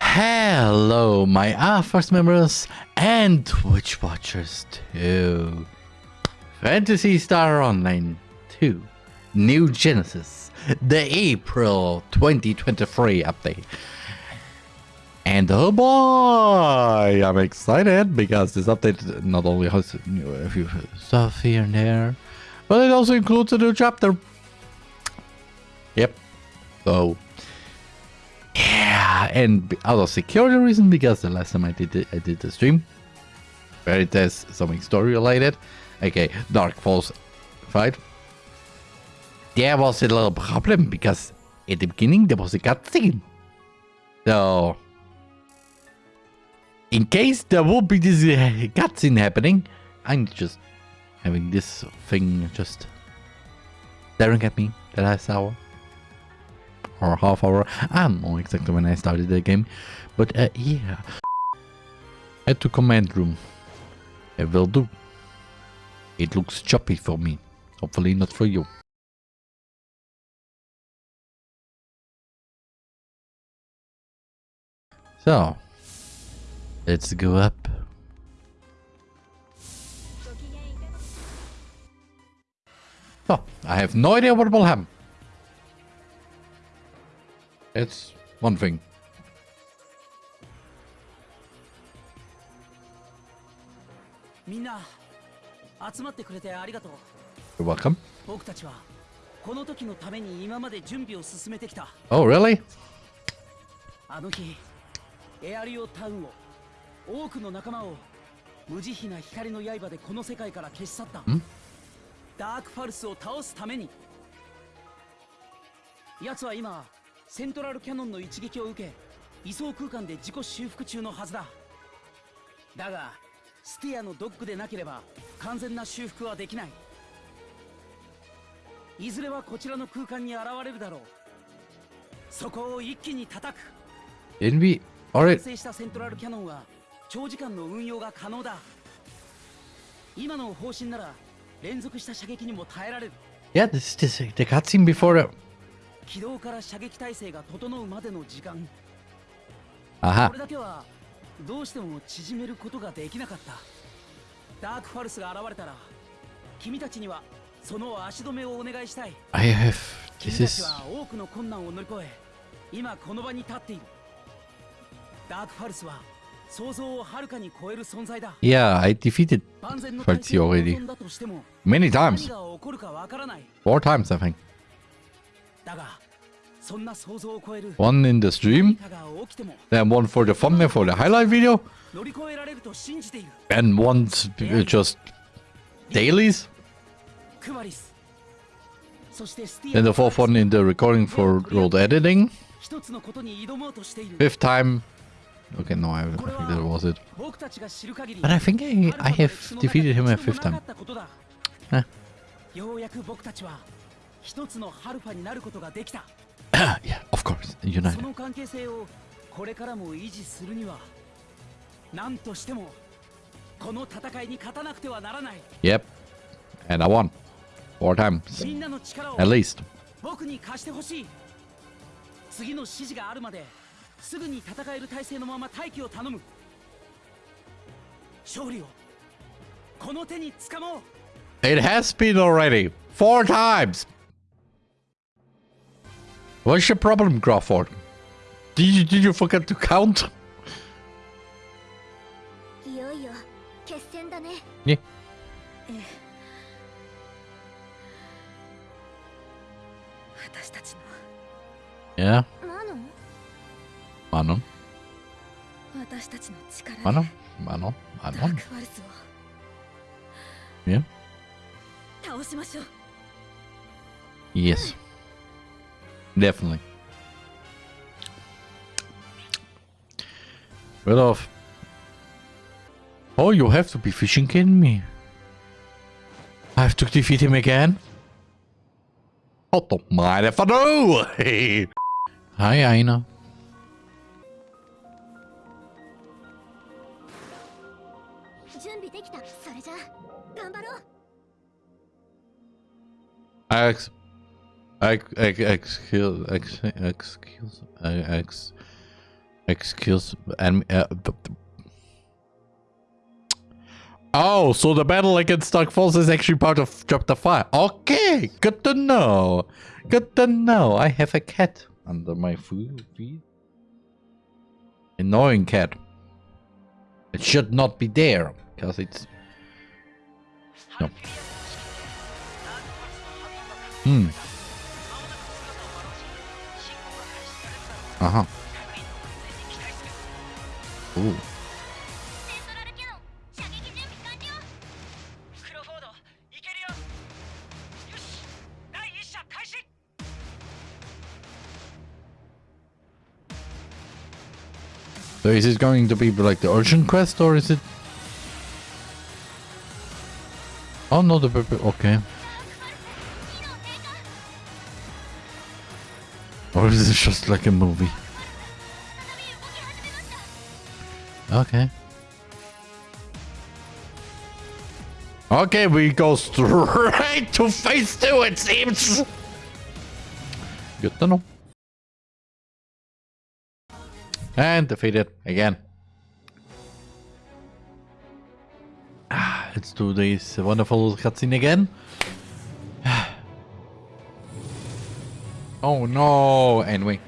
Hello, my AFARS members and Twitch watchers too. Phantasy Star Online 2 New Genesis, the April 2023 update. And oh boy, I'm excited because this update not only has a few stuff here and there, but it also includes a new chapter. Yep. So and out of security reason, because the last time I did it, I did the stream, where it has something story related, okay, Dark Falz fight. There was a little problem because at the beginning there was a cutscene. So, in case there will be this uh, cutscene happening, I'm just having this thing just staring at me the last hour or half hour. I don't know exactly when I started the game. But uh, yeah. Head to command room. It will do. It looks choppy for me. Hopefully not for you. So, let's go up. Oh, I have no idea what will happen. It's one thing. You're welcome. Oh, really? あの日、エアリオタウンを多くの仲間を無慈悲な光の刃でこの世界から消し去った。ダークファルスを倒すために。奴は今 セントラルキャノンの一撃を受け位相空間で自己修復中のはずだ。だがスティアのドッグでなければ完全な修復はできない。いずれはこちらの空間に現れるだろう。そこを一気に叩く。Irgendwie, alright. 成したセントラルキャノンは長時間の運用が可能だ。今の方針なら連続した射撃にも耐えられる。Yeah, this is the cutscene before 起動から射撃体制が整うまでの時間。あこれだけはどうしても縮めることができなかった。ダークファルスが現れたら君たちにはその足止めをお願いしたい。I have 君たちは多くの困難を乗り越え今この場に立っている。ダークファルスは想像をはるかに超える存在だ。Yeah, I defeated Falsi already. many times. four times I think One in the stream, then one for the thumbnail for the highlight video, and one just dailies. Then the fourth one in the recording for road editing. Fifth time. Okay, no, I, I think that was it. But I think I, I have defeated him a fifth time. Huh. 一つのハルファになることができた。yeah, of course, United. その関係性をこれからも維持するには、何としてもこの戦いに勝たなくてはならない。Yep, and I won four times みんなの力を at least. 僕に貸してほしい。次の指示があるまですぐに戦える体制のまま待機を頼む。勝利をこの手につかもう。It has been already four times. What's your problem, Crawford? Did you, did you forget to count? Yeah. Yeah. Manon. Manon. Manon. Manon. Yeah. Yes. Definitely. Rid off. Oh, you have to be fishing kidding me. I have to defeat him again? Oh, don't mind if I do! Hi, Aina. Alex. Excuse, excuse, excuse, excuse, and uh, oh, so the battle against Dark Falz is actually part of Chapter Five. Okay, good to know. Good to know. I have a cat under my feet. Annoying cat. It should not be there because it's no. Hmm. Uh. So is it going to be like the urgent quest or is it? Oh no, the okay. Or is just like a movie? Okay. Okay, we go straight to phase two, it seems. Good to know. And defeated again. Ah, Let's do this wonderful cutscene again. Oh no! Anyway.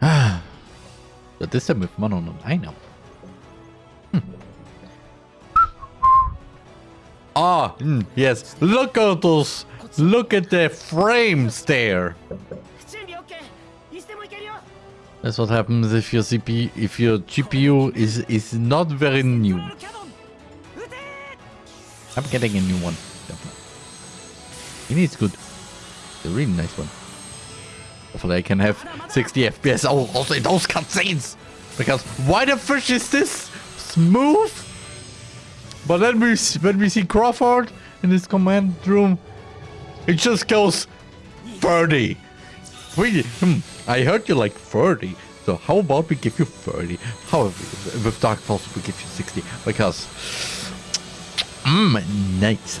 but this time with mono, I know. Hmm. Ah, mm, yes. Look at those. Look at the frames there. That's what happens if your CPU, if your GPU is is not very new. I'm getting a new one. It is good. It's a really nice one. Hopefully I can have 60 FPS oh, also in those cutscenes. Because why the fish is this smooth? But then we when we see Crawford in his command room, it just goes 30. We, hmm, I heard you like 30. So how about we give you 30? However, with Dark Falz we give you 60 because Mmm, nice.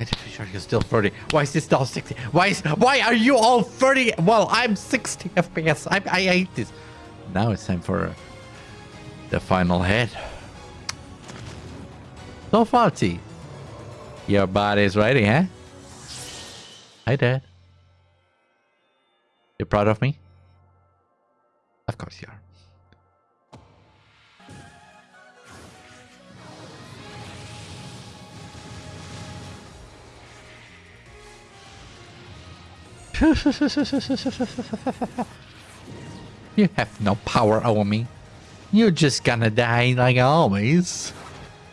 Why the fish are still 30? Why is this now 60? Why is why are you all 30? Well, I'm 60 FPS. I, I hate this. Now it's time for the final hit. So Farsi. Your body's ready, huh? Hi, Dad. You proud of me? Of course you are. You have no power over me. You're just gonna die like always.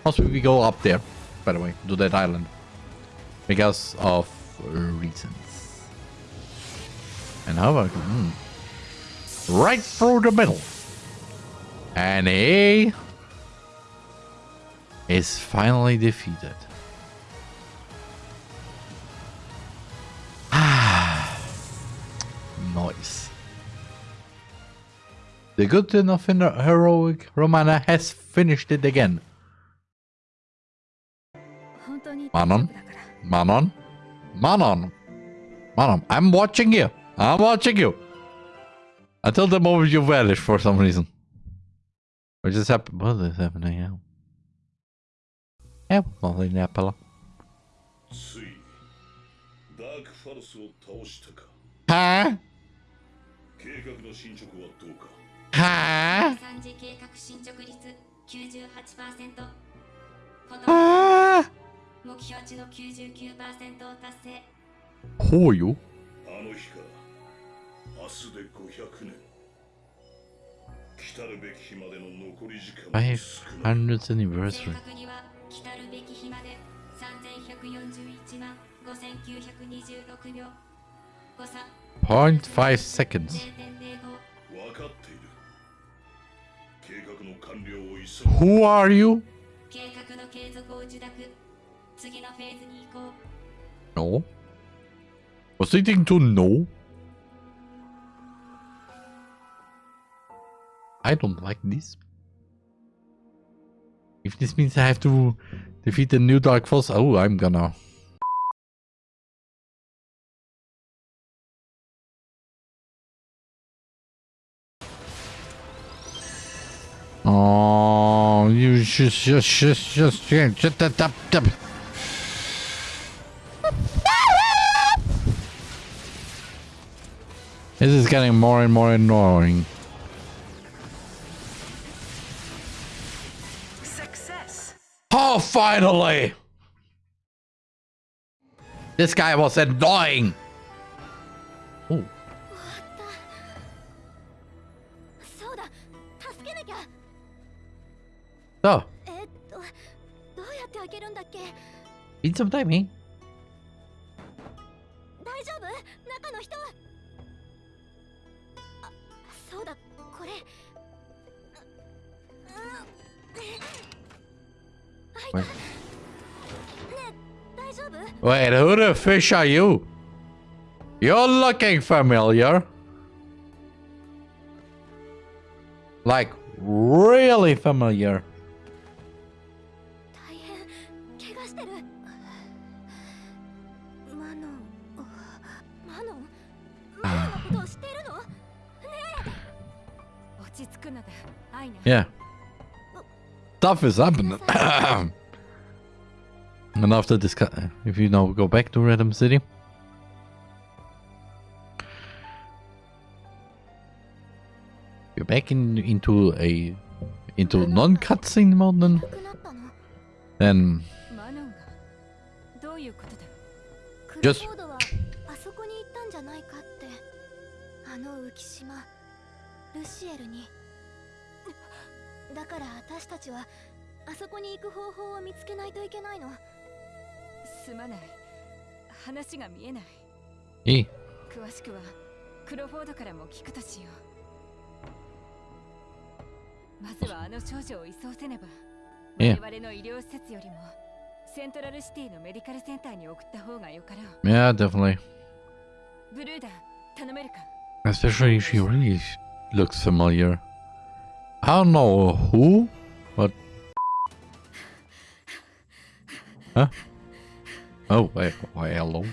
Also, we go up there, by the way, to that island. Because of reasons. And how about... hmm. Right through the middle. And he... is finally defeated. The good enough and heroic Romana has finished it again. Manon? Manon? Manon? Manon, I'm watching you. I'm watching you. Until the moment you vanish for some reason. What just happened? What is happening? Yeah, nothing happened. Huh? 計画の進捗はどうか？Huh? 3次計画進捗率98%ほとんど Huh? 目標値の99%を達成 are you? あの日から明日で500年来たるべき日までの残り時間も少ない 500th 正 anniversary. 確には来たるべき日まで3141万5926秒誤差0.5 seconds. Who are you? No. Was thinking to no? I don't like this. If this means I have to defeat the new Dark Force, oh, I'm gonna Oh, you just, just, just, just, just, just, just, just. This is getting more and more annoying. Success! Oh, finally! This guy was annoying. So. Time. Wait, who the fish are you? You're looking familiar. Like, really familiar. stuff is happening. and after this, if you now go back to Random City. You're back in, into a into non-cutscene mode then. Then just に行く方法を見つけないといけないのすまない話が見えない eh, 詳しくはクロフォードからも聞くとしようまずはあの少女を移送せねばええ我々の医療施設よりもセントラルシティのメディカルセンターに送った方がよかろう yeah, definitely. ブルーダー頼めるか Especially she really looks familiar. I don't know who, but huh? Oh wait, wait, hello.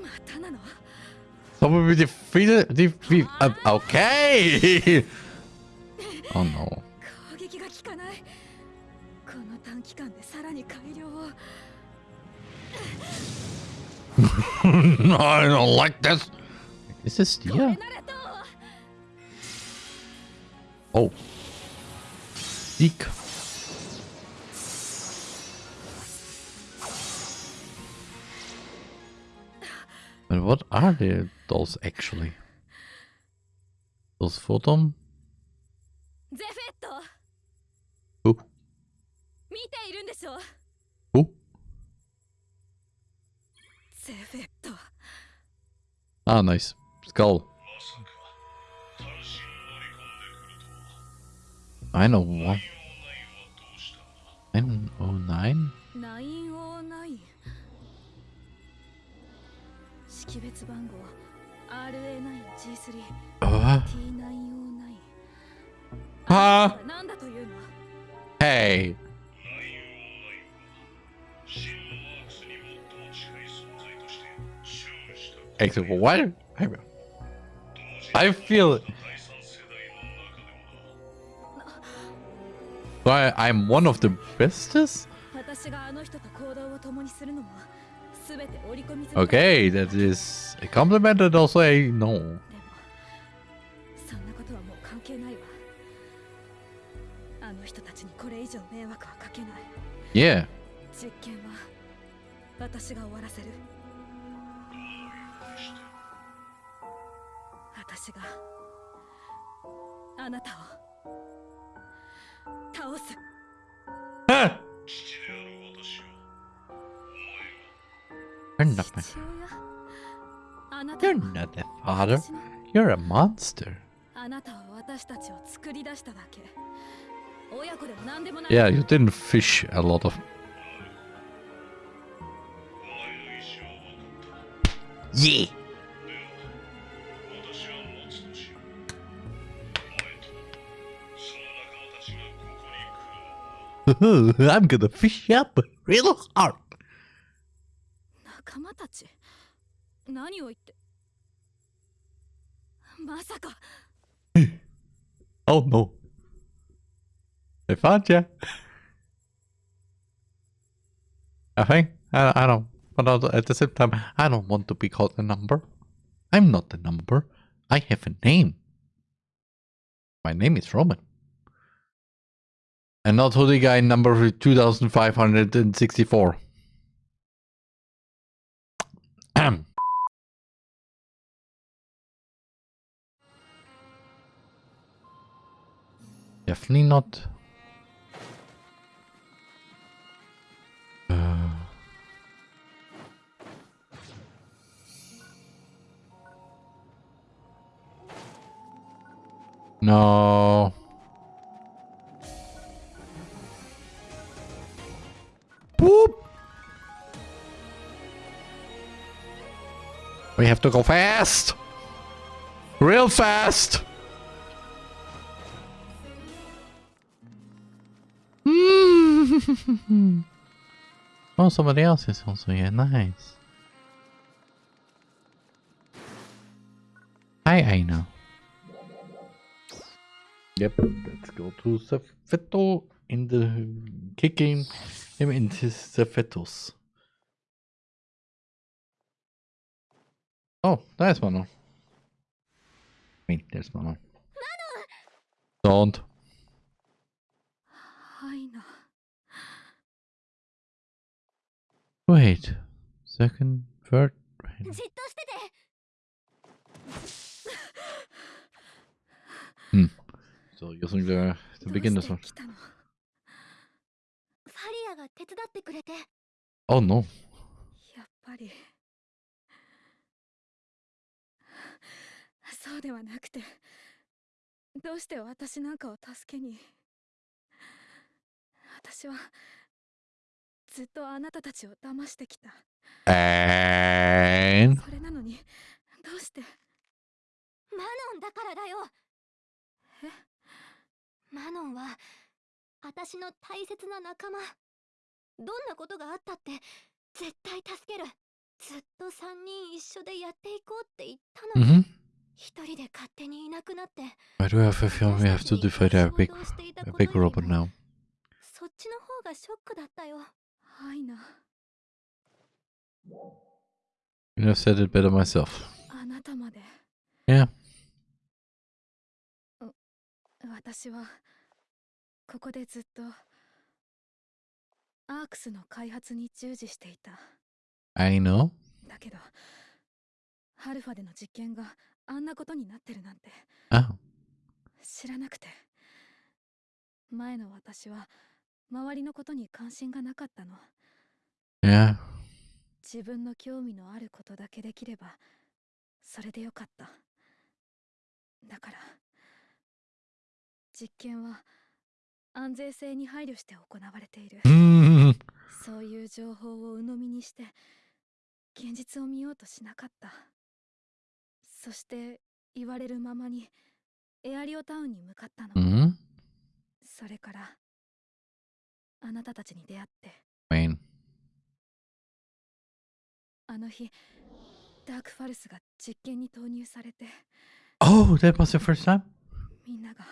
またなの Someone we defeated. Defeat. Uh, okay. oh no. 攻撃が効かないこの短期間でさらに改良を no, I don't like this. Is this これ Dia? ならどう Oh. Zeke. what are the, those actually? Those photon? Who? Who? Ah, nice. Skull. I know what. 909? 9識別番号 RA9G3 あ T909 はだというの Hey、what? I feel But I'm one of the bestest? Okay, that is a compliment and also a no. でもそんなことはもう関係ないわあの人たちにこれ以上迷惑はかけない Yeah. You're not my... You're not the father. You're a monster. Yeah, you didn't fish a lot of... Yeah! I'm gonna fish up real hard. 仲間たち何を言ってまさか Oh no. They found you. I think. I, I don't. But at at the same time, I don't want to be called a number. I'm not the number. I have a name. My name is Roman. And not hoodie guy number 2564. Definitely not. Uh, no. Boop. We have to go fast. Real fast. Oh, somebody else is also here. Nice. Hi, Aina. Yep, let's go to Safeto in the kicking him into Safetos. Oh, there's Manon. Wait, there's Manon. Don't. Wait. Second, third. Hmm. So you're going to, to begin this one. Oh no. やっぱりそうではなくてどうして私なんかを助けに私はずっとあなたたちを騙してきた。And? それなのにどうして？マノンだからだよ。え？マノンは私の大切な仲間。どんなことがあったって絶対助ける。ずっと3人一緒でやっていこうって言ったのに mm-hmm. 一人で勝手にいなくなって Why do I have a feeling we have to defeat a big, a big robot now? そっちの方がショックだったよはいな You have said it better myself. Yeah. 私はここでずっとアークスの開発に従事していた I know. だけどハルファでの実験があんなことになってるなんて Oh. 知らなくて前の私は周りのことに関心がなかったの Yeah. 自分の興味のあることだけできればそれでよかっただから実験は安全性に配慮して行われている Mm. そういう情報を鵜呑みにして現実を見ようとしなかったそして言われるままにエアリオタウンに向かったの、Mm-hmm. それからあなたたちに出会って Wayne. あの日ダークファルスが実験に投入されて Oh, that was the first time? みんなが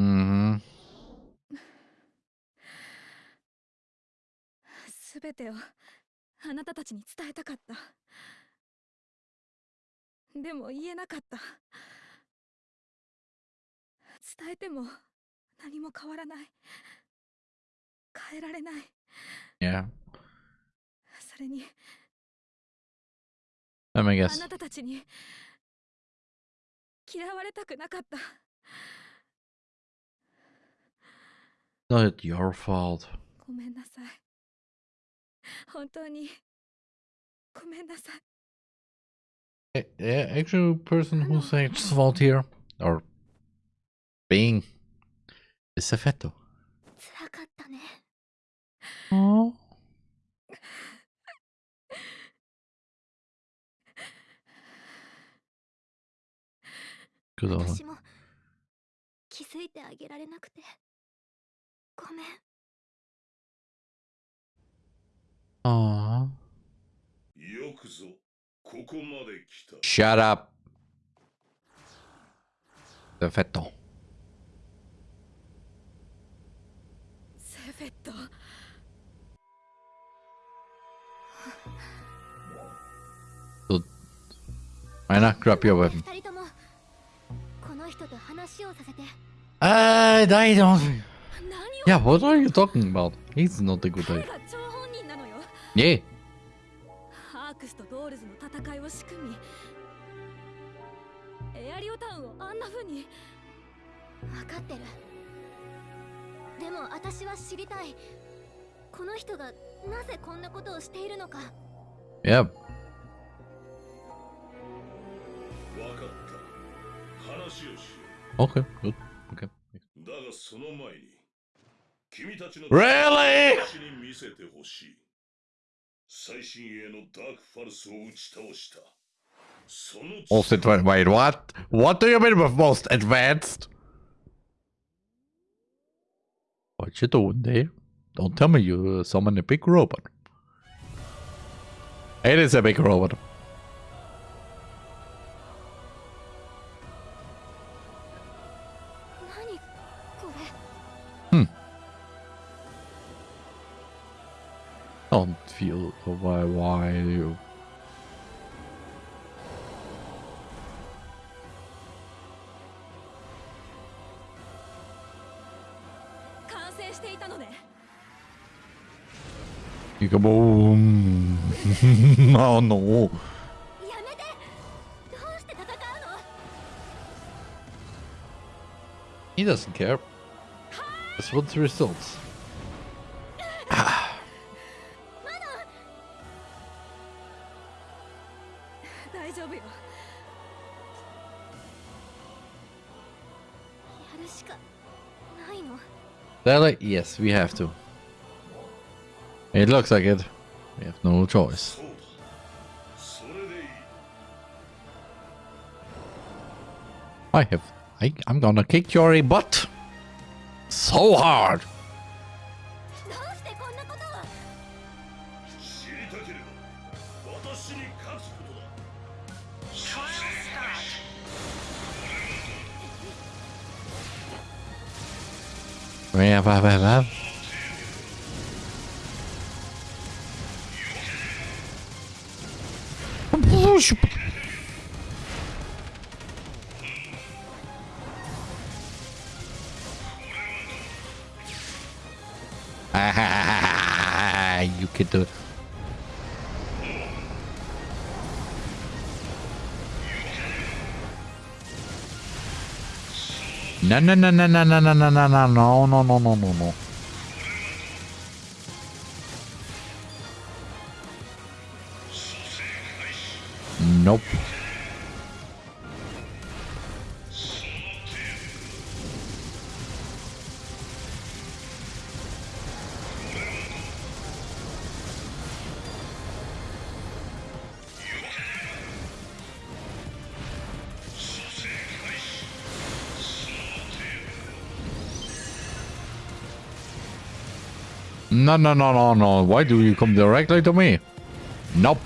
Mm-hmm. すべてをあなたたちに伝えたかったでも言えなかった伝えても何も変わらない変えられない Yeah. それに Let me あ guess. なたたちに嫌われたくなかった Not your fault. ごめんなさい本当にごめんなさい A- a- actual person who's actually fault here or being is Effetto. 辛かったね Oh. Good old. 私も気づいてあげられなくてごめん Aww. よくぞここまで来た Shut up. Effetto. セフェット Why not grab your weapon? 二人ともこの人と話をさせて I, don't. Yeah, what are you talking about? He's not a good 彼 guy. Yeah. ハークスとドールズの戦いを仕組みエアリオタウンをあんな風に分かってるでも私は知りたいこの人がなぜこんなことをしているのか Yeah. わかった話をしよ Okay. Good. Okay. うだがその前に君たちの Really? 私に見せてほしい最新鋭のダークファルスを打ち倒したその Most advanced. Wait, what? What do you mean with most advanced? What you doing there. Don't tell me you uh, summon a big robot. It is a big robot. Hmm. Don't feel why why you You oh no. He doesn't care. Just wants results. Ah. They're like, yes, we have to. It looks like it. We have no choice. I have... I, I'm gonna kick your butt! So hard! No, no, no, no, no, no, no, no, no, no, no, no, no, no, no, no. Nope. No, no, no, no, no. Why do you come directly to me? Nope.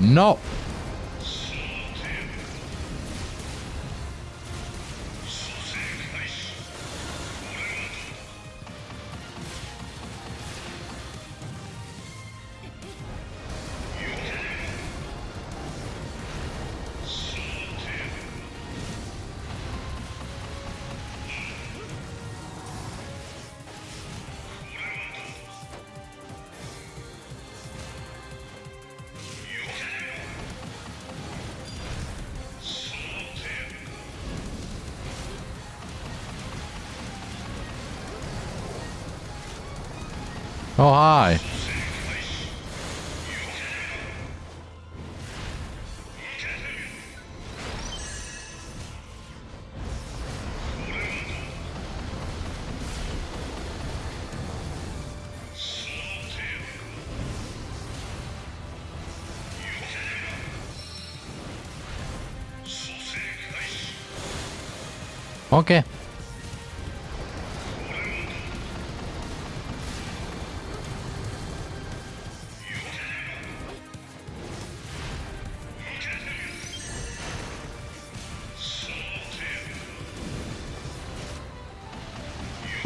No.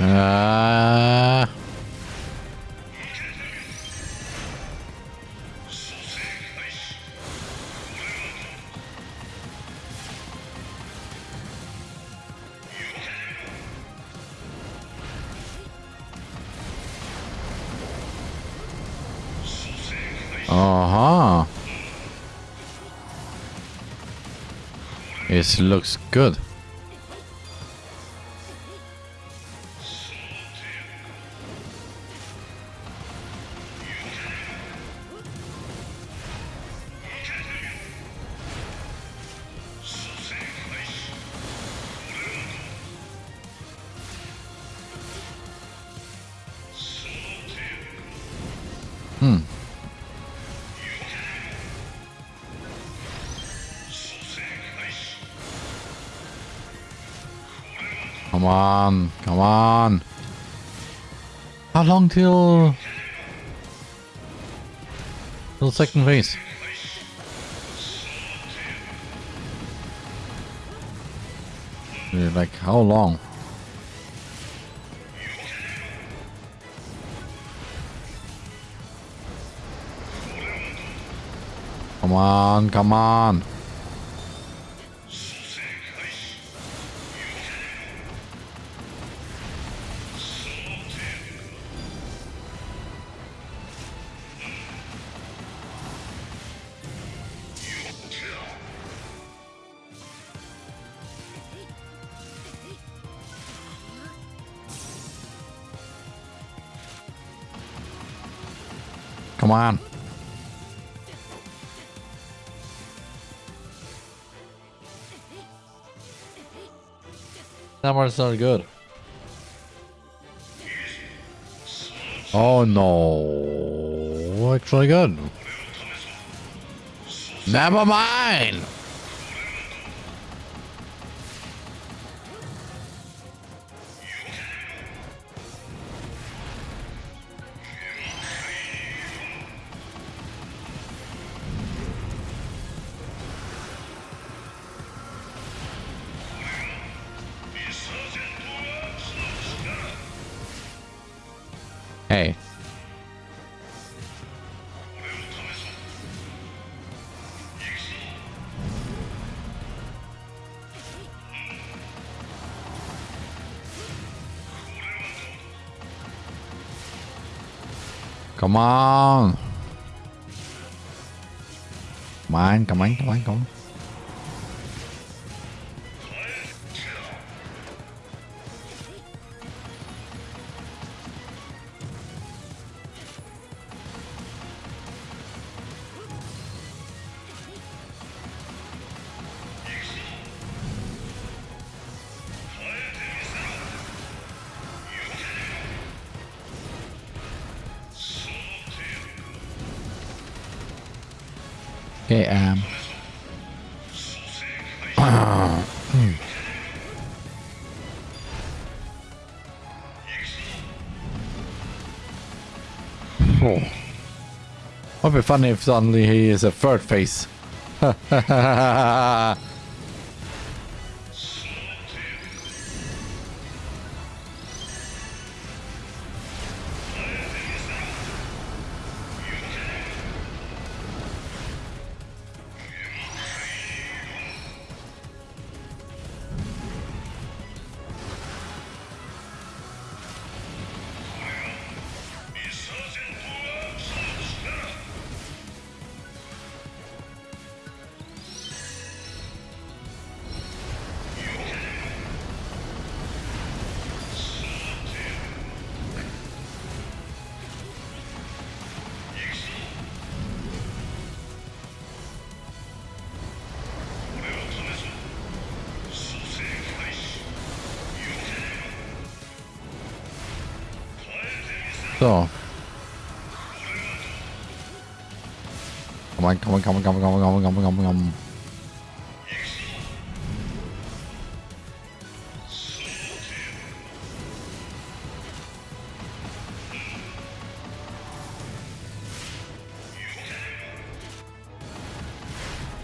Uh, uh-huh. It looks good. Long till second? Yeah, Like how long? Come on, come on. On. That one's not good. Oh no. Actually good. Never mind. Come on. Come on, come on, come on, come on. Okay, um. oh. Would be funny if suddenly he is a third face. Come on, come on, come on, come on, come on, come on, come on. Come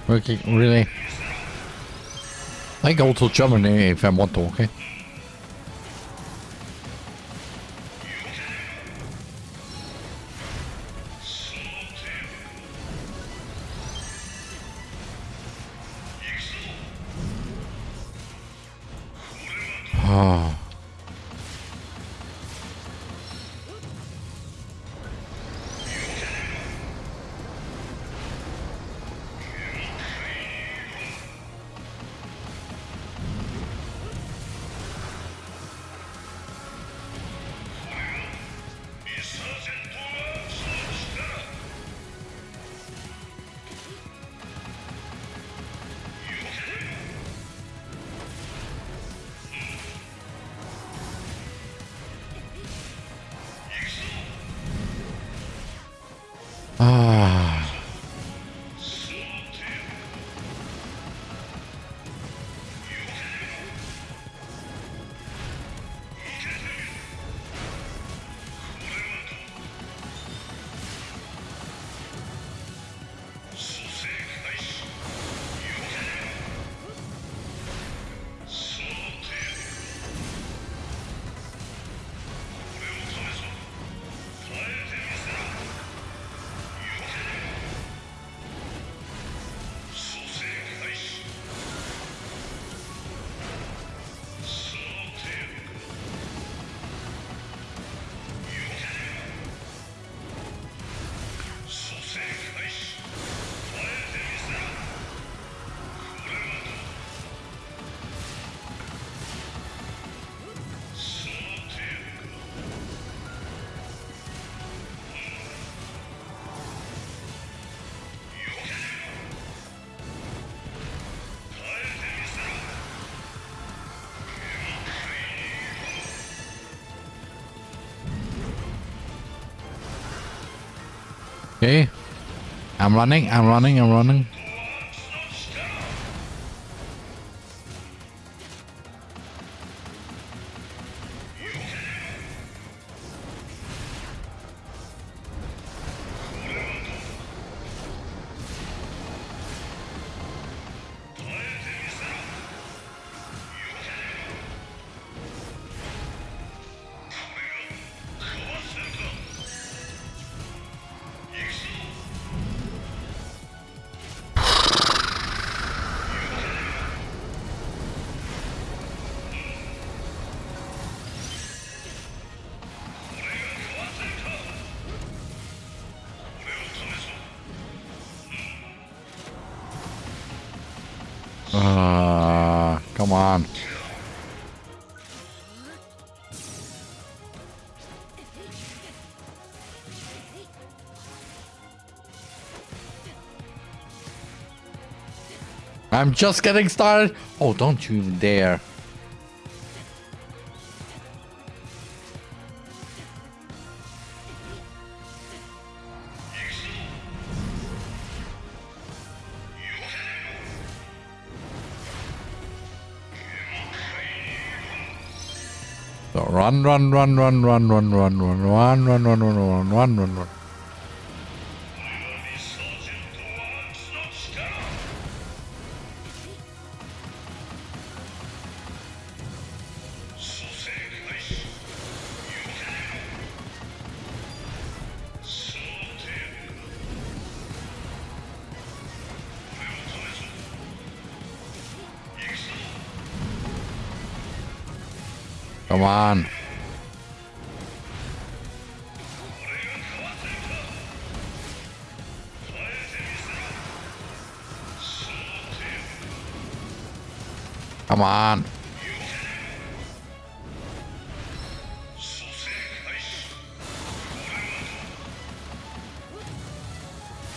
Okay, really? I can also jump in if I want to, okay? Okay. I'm running, I'm running, I'm running. Ah, come on. I'm just getting started. Oh, don't you dare. Run, run, run, run, run, run, run, run, run, run, run, run, run, run, run, run. リサ Come on.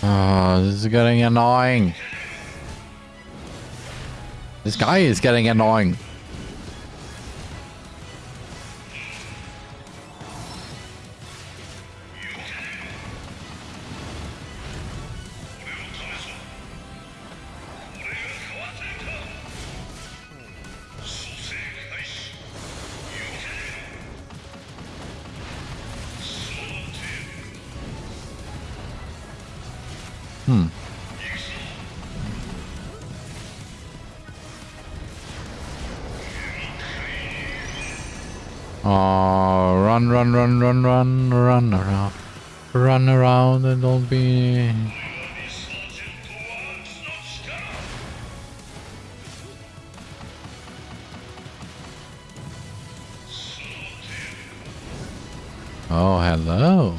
Oh, this is getting annoying. This guy is getting annoying. run, run, run, run, run around. Run around and don't be... Oh, hello.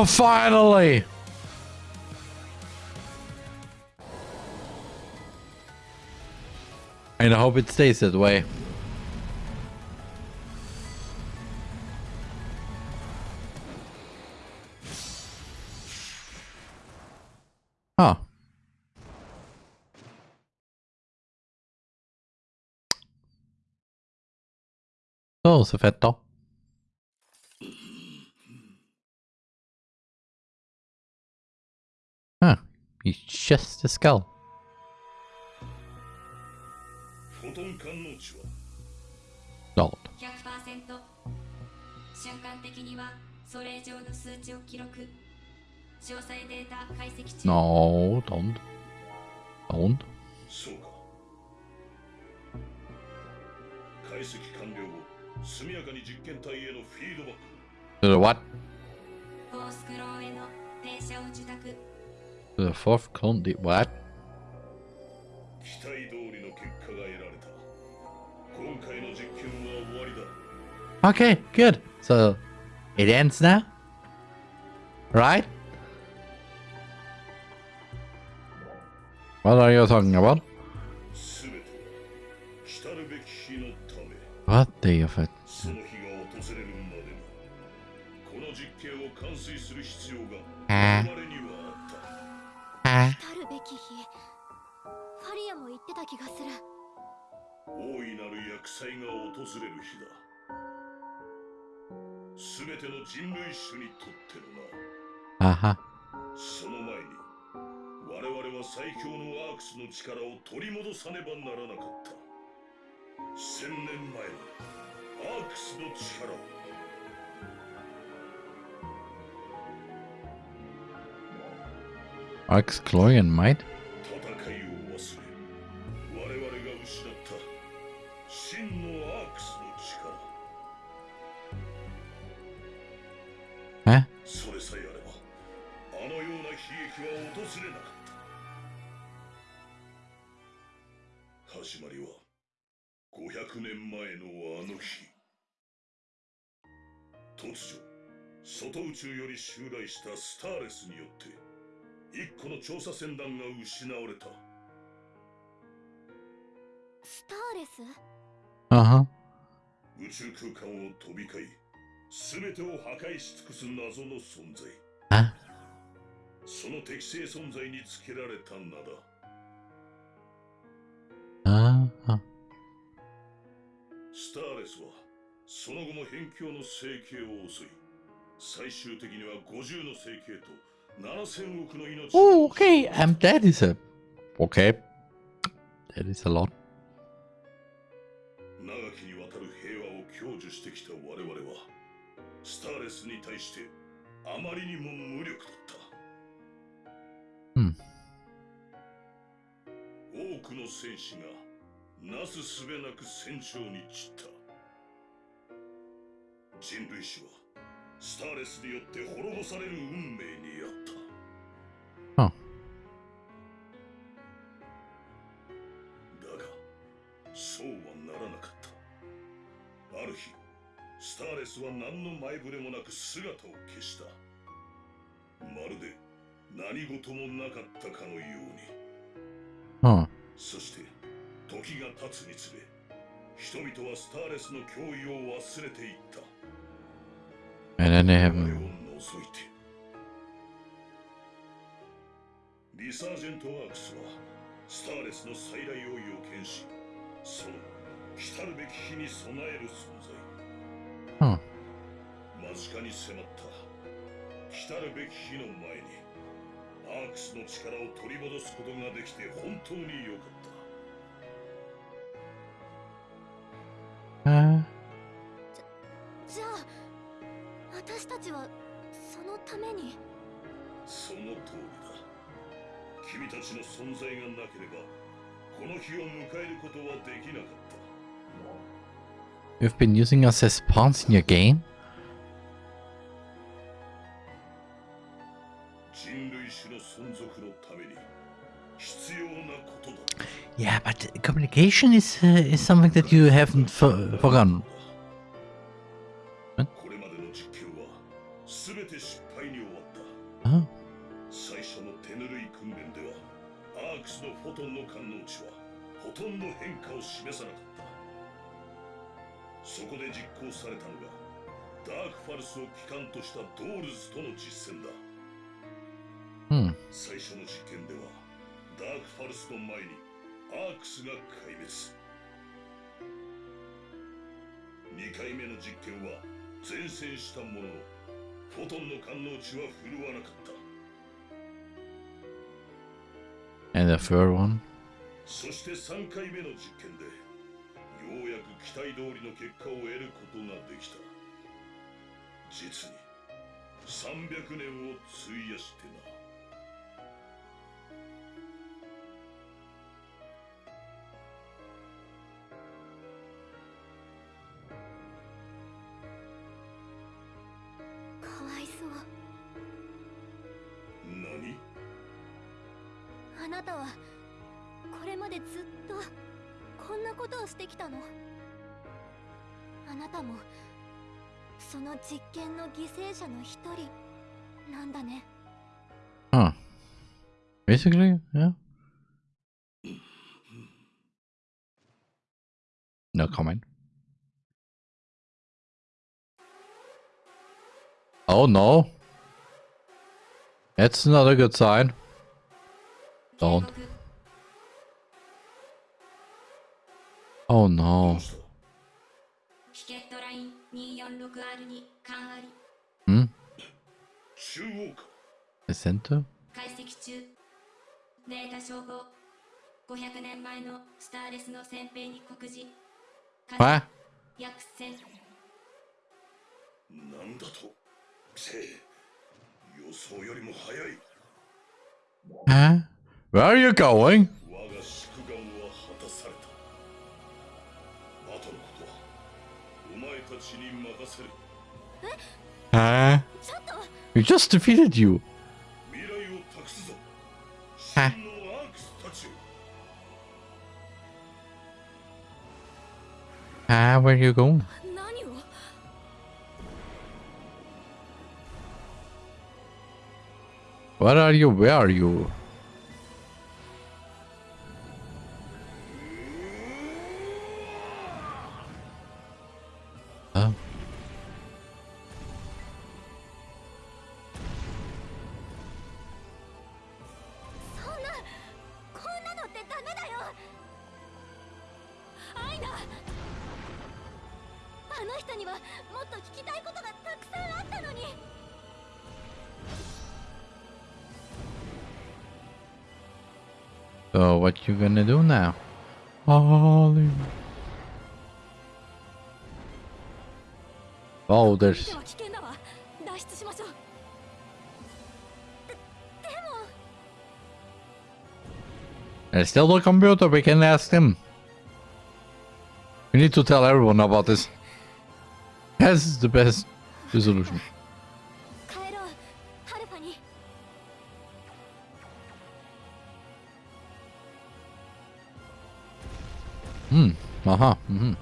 Oh, finally! And I hope it stays that way. Huh. Oh, så, så fett. ータ解析中 No, don't. Don't. そうか解析完了後速やかに実験体へのフィードバック To the what? フォースクローへの停車を受託 To the fourth county, what? Okay, good. So, it ends now? Right? What are you talking about? What day of it? 来るべき日。ファリアも言ってた気がする。大いなる厄災が訪れる日だ。すべての人類種にとってのな Uh huh. その前に我々は最強のアークスの力を取り戻さねばならなかった。千年前のアークスの力を Ark's glory and might? 戦いを忘れ我々が失った真のアークスの力それさえあればあのような悲劇は訪れなかった始まりは500年前のあの日突如外宇宙より襲来したスターレスによって一個の調査船団が失われたスターレス？Uh huh. 宇宙空間を飛び交い全てを破壊し尽くす謎の存在 Huh? その適正存在につけられた名だ Uh huh. スターレスはその後も辺境の生計を襲い最終的には50の生計と7000億の命 Oh, okay. Um, that is a. Okay. That is a lot. 長きにわたる平和を享受してきた我々はスターレスに対してあまりにも無力だった、うん多くの戦士がなすすべなく戦場に散った人類史はスターレスによって滅ぼされる運命にあった。あ。だがそうはならなかった。ある日スターレスは何の前触れもなく姿を消した。まるで何事もなかったかのように。あそして時が経つにつれ人々はスターレスの脅威を忘れていった。々を除いてリサージェント・ワークスはスターレスの再来を予見しその来たるべき日に備える存在 Huh. 間近に迫った来たるべき日の前にアークスの力を取り戻すことができて本当に良かったためにその通りだ君たちの存在がなければこの日を迎えることはできなかった you've been using us as pawns in your game? 人類種の存続のために必要なことだ Yeah, but communication is uh, is something that you haven't for- forgotten. きた。実に300年を費やしてな。かわいそう。何？あなたはこれまでずっとこんなことをしてきたの？あなたもその実験の犠牲者の一人なんだね Huh. Basically, yeah. No comment. Oh no. That's not a good sign. 警 Don't. 告 Oh どう no. 中央か The center? 解析中。データ照合500年前のスターレスの先兵に告示。What? 約1000なんだと？せ予想よりも早い。Huh? Where are you going? 我が祝願は果たされた。後のことはお前たちに任せる。Huh? ちょっと We just defeated you. Ah, where are you going? What are you? Where are you? アイナあの人にはもっと聞きたいことがたくさんあったのに So what you gonna do now? Ollie. Oh, で there's は危険だわ脱出しましょうででも there's still the computer. We can ask him. We need to tell everyone about this. This is the best resolution. Hmm. Aha. Mm -hmm.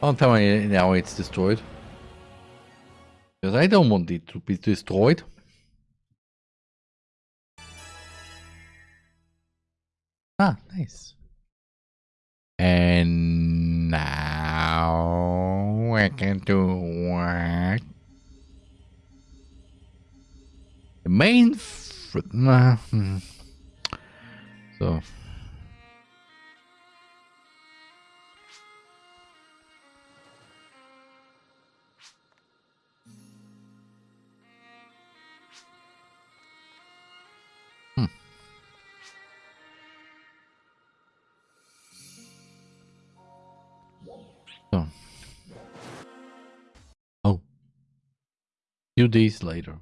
Don't tell me now it's destroyed. Because I don't want it to be destroyed. Ah, nice. And now we can do what? The main. Nah, hmm. So. Few days later.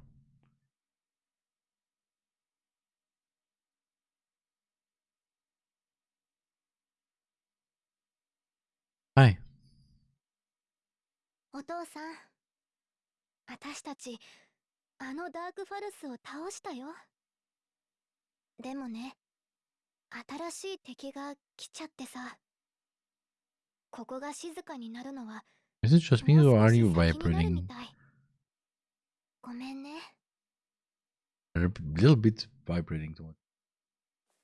Hi. お父さん私たちあのダークファルスを倒したよでもね新しい敵が来ちゃってさここが静かになるのは Is it just me or are you vibrating? ごめんね。A little bit vibrating to it.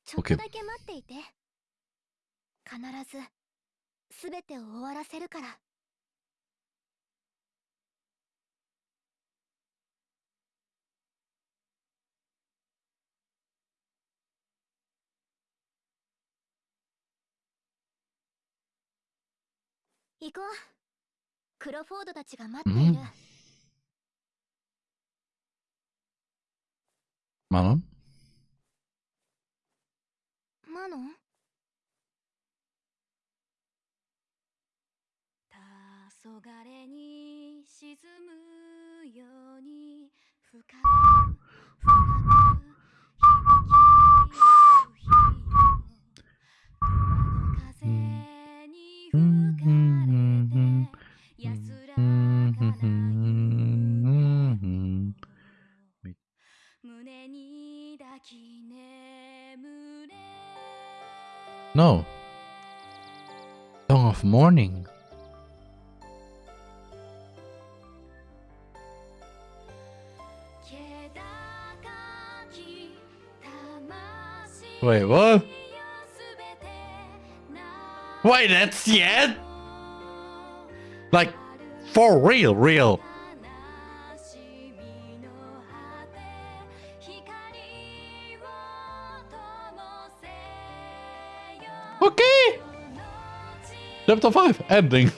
ちょっとだけ待っていて。必ず、すべてを終わらせるから。行こう。クロフォードたちが待っている。うん Manon? Manon? No. Song of Morning. Wait, what? Wait, that's end? Like, for real, real. Chapter 5, ending.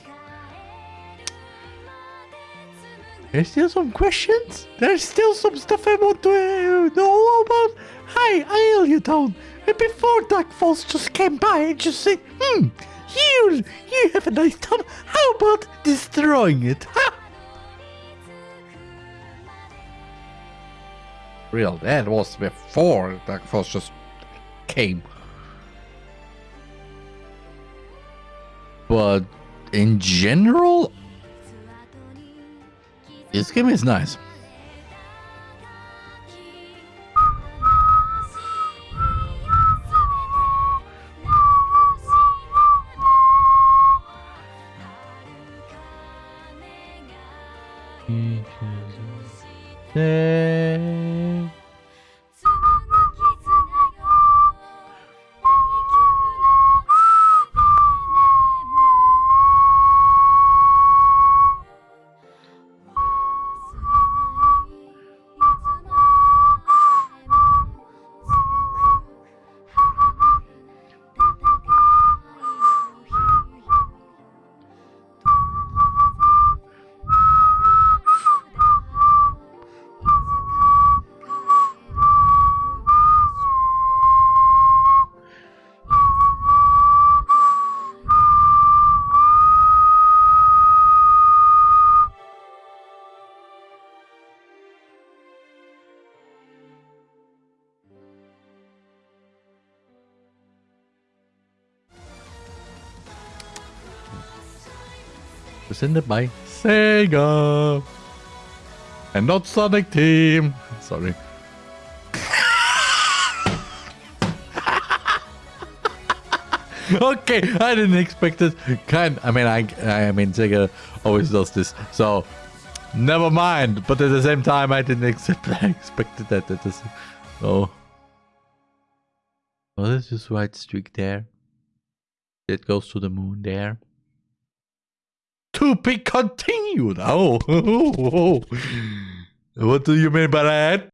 There's still some questions? There's still some stuff I want to uh, know about? Hi, I you down. And before Dark Falz just came by and just said, hmm, you, you have a nice town. How about destroying it? Ha! Real, that was before Dark Falz just came. But in general, this game is nice. Presented by Sega. And not Sonic Team. Sorry. okay, I didn't expect it. Kind, I mean, I, I mean, Sega always does this, so never mind. But at the same time, I didn't accept. I expected that. That is, oh, there's this white streak there. It goes to the moon there. To be continued. Oh, oh, oh, oh, what do you mean by that?